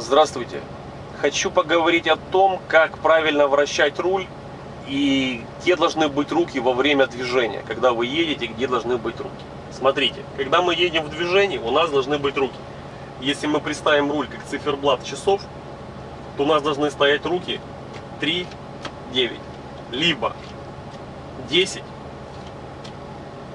Здравствуйте! Хочу поговорить о том, как правильно вращать руль и где должны быть руки во время движения. Когда вы едете, где должны быть руки. Смотрите, когда мы едем в движении, у нас должны быть руки. Если мы представим руль как циферблат часов, то у нас должны стоять руки 3, 9, либо 10,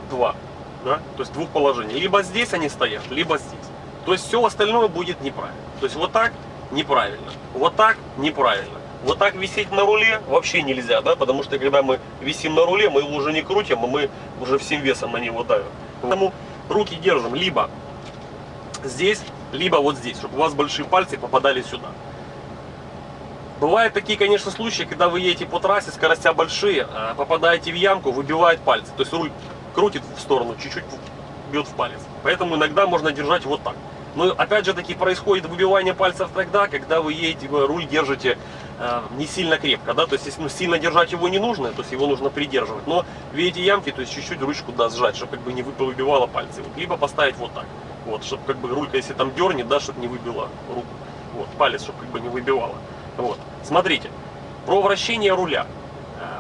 2. Да? То есть двух положений. Либо здесь они стоят, либо здесь. То есть все остальное будет неправильно. То есть вот так неправильно, вот так неправильно. Вот так висеть на руле вообще нельзя, да, потому что когда мы висим на руле, мы его уже не крутим, а мы уже всем весом на него давим. Поэтому руки держим либо здесь, либо вот здесь, чтобы у вас большие пальцы попадали сюда. Бывают такие, конечно, случаи, когда вы едете по трассе, скоростя большие, а попадаете в ямку, выбивает пальцы. То есть руль крутит в сторону, чуть-чуть бьет в палец. Поэтому иногда можно держать вот так. Но опять же таки происходит выбивание пальцев тогда, когда вы едете, вы руль держите э, не сильно крепко, да, то есть если ну, сильно держать его не нужно, то есть его нужно придерживать, но видите ямки, то есть чуть-чуть ручку да, сжать, чтобы как бы не выбивало пальцы, вот, либо поставить вот так, вот, чтобы как бы рулька, если там дернет, да, чтобы не выбила руку, вот, палец, чтобы как бы не выбивало, вот, смотрите, про вращение руля,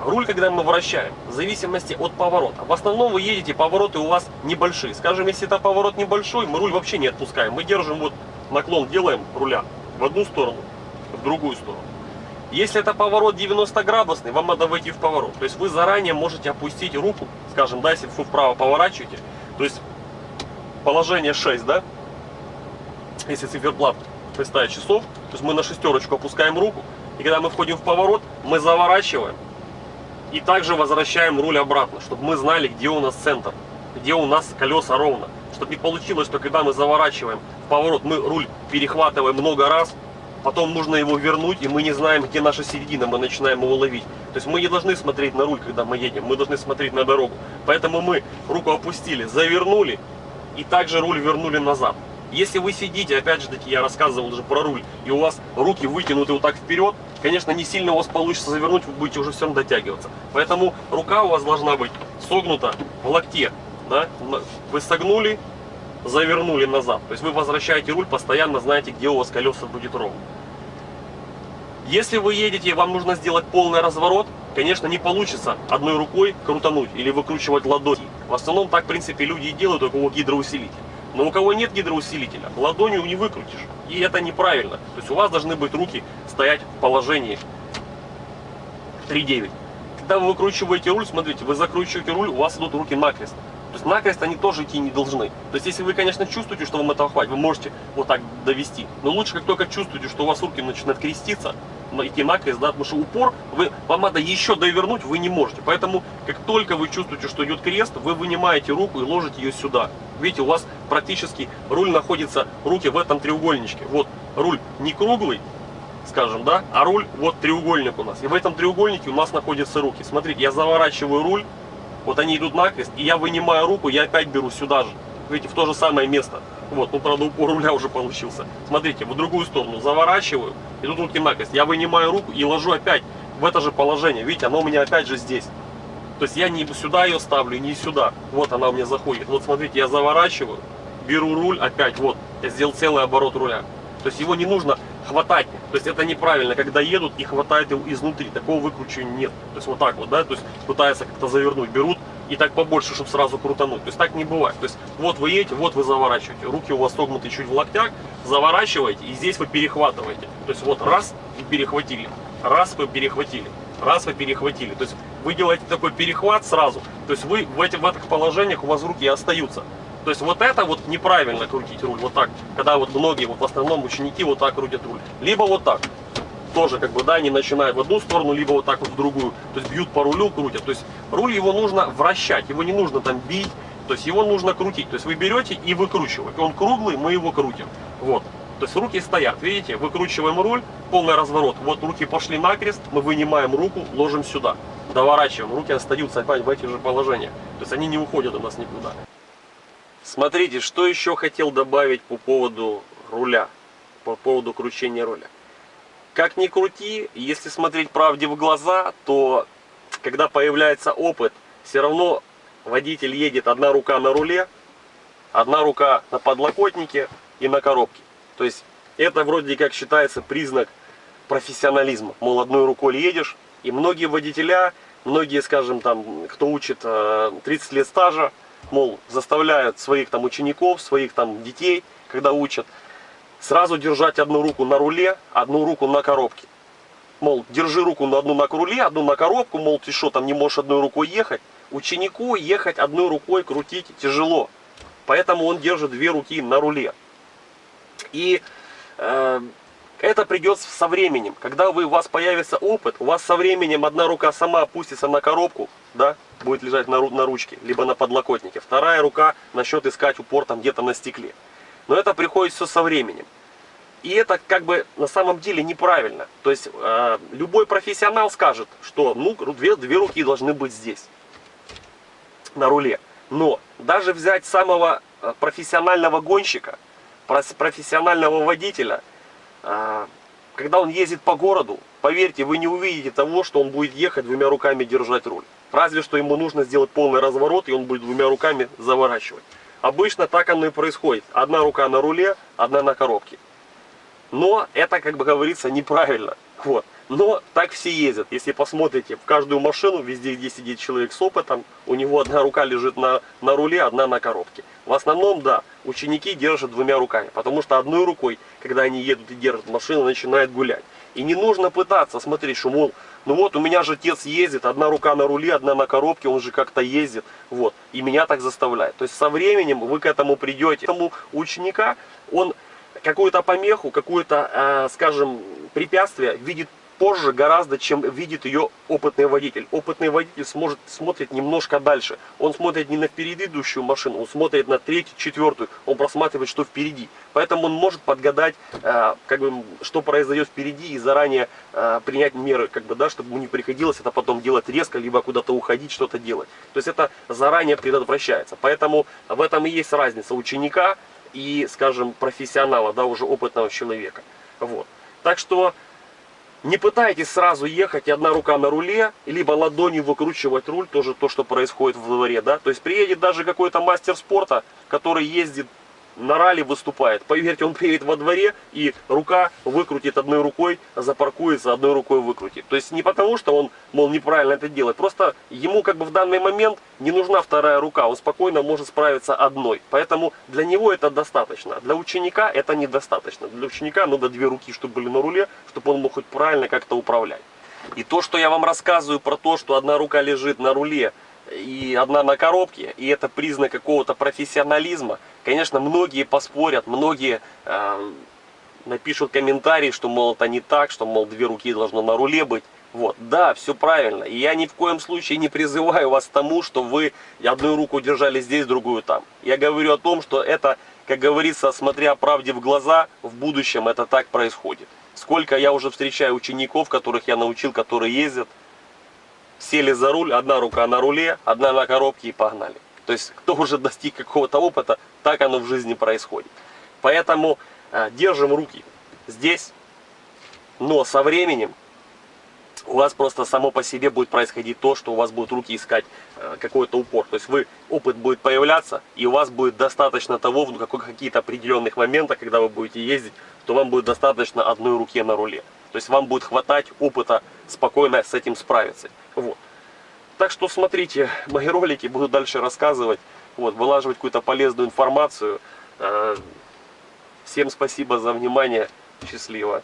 Руль, когда мы вращаем, в зависимости от поворота. В основном вы едете, повороты у вас небольшие. Скажем, если это поворот небольшой, мы руль вообще не отпускаем. Мы держим вот наклон, делаем руля в одну сторону, в другую сторону. Если это поворот 90 градусный, вам надо войти в поворот. То есть вы заранее можете опустить руку, скажем, да, если вы вправо поворачиваете, то есть положение 6, да, если циферблат представить часов, то есть мы на шестерочку опускаем руку, и когда мы входим в поворот, мы заворачиваем, и также возвращаем руль обратно, чтобы мы знали, где у нас центр, где у нас колеса ровно. Чтобы не получилось, что когда мы заворачиваем в поворот, мы руль перехватываем много раз, потом нужно его вернуть, и мы не знаем, где наша середина, мы начинаем его ловить. То есть мы не должны смотреть на руль, когда мы едем, мы должны смотреть на дорогу. Поэтому мы руку опустили, завернули, и также руль вернули назад. Если вы сидите, опять же таки, я рассказывал уже про руль, и у вас руки вытянуты вот так вперед, конечно, не сильно у вас получится завернуть, вы будете уже все равно дотягиваться. Поэтому рука у вас должна быть согнута в локте. Да? Вы согнули, завернули назад. То есть вы возвращаете руль, постоянно знаете, где у вас колеса будет ровно. Если вы едете и вам нужно сделать полный разворот, конечно, не получится одной рукой крутануть или выкручивать ладони. В основном так, в принципе, люди и делают, у кого гидроусилитель. Но у кого нет гидроусилителя, ладонью не выкрутишь. И это неправильно. То есть у вас должны быть руки стоять в положении 3-9. Когда вы выкручиваете руль, смотрите, вы закручиваете руль, у вас идут руки накрест. То есть накрест они тоже идти не должны. То есть если вы, конечно, чувствуете, что вам этого хватит, вы можете вот так довести. Но лучше, как только чувствуете, что у вас руки начинают креститься, накрест, да, потому что упор, вы, вам надо еще довернуть, вы не можете. Поэтому, как только вы чувствуете, что идет крест, вы вынимаете руку и ложите ее сюда. Видите, у вас практически руль находится, руки в этом треугольничке. Вот руль не круглый, скажем, да, а руль, вот треугольник у нас. И в этом треугольнике у нас находятся руки. Смотрите, я заворачиваю руль, вот они идут накрест, и я вынимаю руку, я опять беру сюда же. Видите, в то же самое место. Вот, ну, правда, упор руля уже получился. Смотрите, в другую сторону заворачиваю, и тут руки накрест. Я вынимаю руку и ложу опять в это же положение. Видите, оно у меня опять же здесь. То есть я не сюда ее ставлю, не сюда. Вот она у меня заходит. Вот смотрите, я заворачиваю, беру руль опять, вот, я сделал целый оборот руля. То есть его не нужно хватать. То есть это неправильно, когда едут и хватают его изнутри. Такого выкручивания нет. То есть вот так вот, да, то есть пытаются как-то завернуть, берут и так побольше, чтобы сразу крутануть. То есть так не бывает. То есть вот вы едете, вот вы заворачиваете. Руки у вас согнуты чуть в локтях, заворачиваете и здесь вы перехватываете. То есть вот раз и перехватили, раз вы перехватили, раз вы перехватили. То есть вы делаете такой перехват сразу. То есть вы в, этих, в этих положениях у вас руки остаются. То есть вот это вот неправильно крутить руль, вот так. Когда вот многие, вот в основном ученики вот так крутят руль. Либо вот так. Тоже как бы, да, они начинают в одну сторону, либо вот так вот в другую. То есть бьют по рулю, крутят. То есть руль его нужно вращать, его не нужно там бить. То есть его нужно крутить. То есть вы берете и выкручиваете. Он круглый, мы его крутим. Вот. То есть руки стоят, видите, выкручиваем руль, полный разворот. Вот руки пошли накрест, мы вынимаем руку, ложим сюда. Доворачиваем, руки остаются опять в этих же положениях. То есть они не уходят у нас никуда. Смотрите, что еще хотел добавить по поводу руля, по поводу кручения руля. Как ни крути, если смотреть правде в глаза, то когда появляется опыт, все равно водитель едет одна рука на руле, одна рука на подлокотнике и на коробке. То есть это вроде как считается признак профессионализма. Мол, одной рукой едешь. И многие водителя, многие, скажем, там, кто учит 30 лет стажа, мол, заставляют своих там учеников, своих там детей, когда учат, сразу держать одну руку на руле, одну руку на коробке. Мол, держи руку на одну на руле, одну на коробку, мол, ты что, там не можешь одной рукой ехать. Ученику ехать одной рукой крутить тяжело. Поэтому он держит две руки на руле. И э, это придет со временем. Когда у вас появится опыт, у вас со временем одна рука сама опустится на коробку, да, будет лежать на, на ручке, либо на подлокотнике. Вторая рука начнет искать упор там где-то на стекле. Но это приходит все со временем. И это как бы на самом деле неправильно. То есть э, любой профессионал скажет, что ну, две, две руки должны быть здесь, на руле. Но даже взять самого э, профессионального гонщика, профессионального водителя, э, когда он ездит по городу, поверьте, вы не увидите того, что он будет ехать двумя руками держать руль. Разве что ему нужно сделать полный разворот, и он будет двумя руками заворачивать. Обычно так оно и происходит. Одна рука на руле, одна на коробке. Но это, как бы говорится, неправильно. Вот. Но так все ездят. Если посмотрите, в каждую машину, везде, где сидит человек с опытом, у него одна рука лежит на, на руле, одна на коробке. В основном, да, ученики держат двумя руками. Потому что одной рукой, когда они едут и держат машину, начинает гулять. И не нужно пытаться смотреть, что, мол, ну вот у меня же отец ездит, одна рука на руле, одна на коробке, он же как-то ездит, вот, и меня так заставляет. То есть со временем вы к этому придете. Тому ученика, он какую-то помеху, какое-то, э, скажем, препятствие видит позже гораздо, чем видит ее опытный водитель. Опытный водитель сможет, смотрит немножко дальше. Он смотрит не на впереди идущую машину, он смотрит на третью, четвертую. Он просматривает, что впереди. Поэтому он может подгадать, э, как бы, что произойдет впереди и заранее э, принять меры, как бы, да, чтобы ему не приходилось это потом делать резко, либо куда-то уходить, что-то делать. То есть это заранее предотвращается. Поэтому в этом и есть разница ученика и, скажем, профессионала, да, уже опытного человека. Вот. Так что не пытайтесь сразу ехать, одна рука на руле, либо ладонью выкручивать руль, тоже то, что происходит в дворе, да. То есть приедет даже какой-то мастер спорта, который ездит на ралли выступает. Поверьте, он приедет во дворе и рука выкрутит одной рукой, запаркуется, одной рукой выкрутит. То есть не потому, что он, мол, неправильно это делает. Просто ему как бы в данный момент не нужна вторая рука. Он спокойно может справиться одной. Поэтому для него это достаточно. Для ученика это недостаточно. Для ученика надо две руки, чтобы были на руле, чтобы он мог хоть правильно как-то управлять. И то, что я вам рассказываю про то, что одна рука лежит на руле, и одна на коробке, и это признак какого-то профессионализма. Конечно, многие поспорят, многие э, напишут комментарии, что, мол, это не так, что, мол, две руки должно на руле быть. Вот, да, все правильно. И я ни в коем случае не призываю вас к тому, что вы одну руку держали здесь, другую там. Я говорю о том, что это, как говорится, смотря правде в глаза, в будущем это так происходит. Сколько я уже встречаю учеников, которых я научил, которые ездят, сели за руль, одна рука на руле, одна на коробке и погнали. То есть, кто уже достиг какого-то опыта, так оно в жизни происходит. Поэтому э, держим руки здесь, но со временем у вас просто само по себе будет происходить то, что у вас будут руки искать э, какой-то упор. То есть вы, опыт будет появляться, и у вас будет достаточно того, в каких-то определенных моментах, когда вы будете ездить, то вам будет достаточно одной руки на руле. То есть вам будет хватать опыта спокойно с этим справиться. Вот. Так что смотрите, мои ролики буду дальше рассказывать, вот, вылаживать какую-то полезную информацию. Э, всем спасибо за внимание. Счастливо.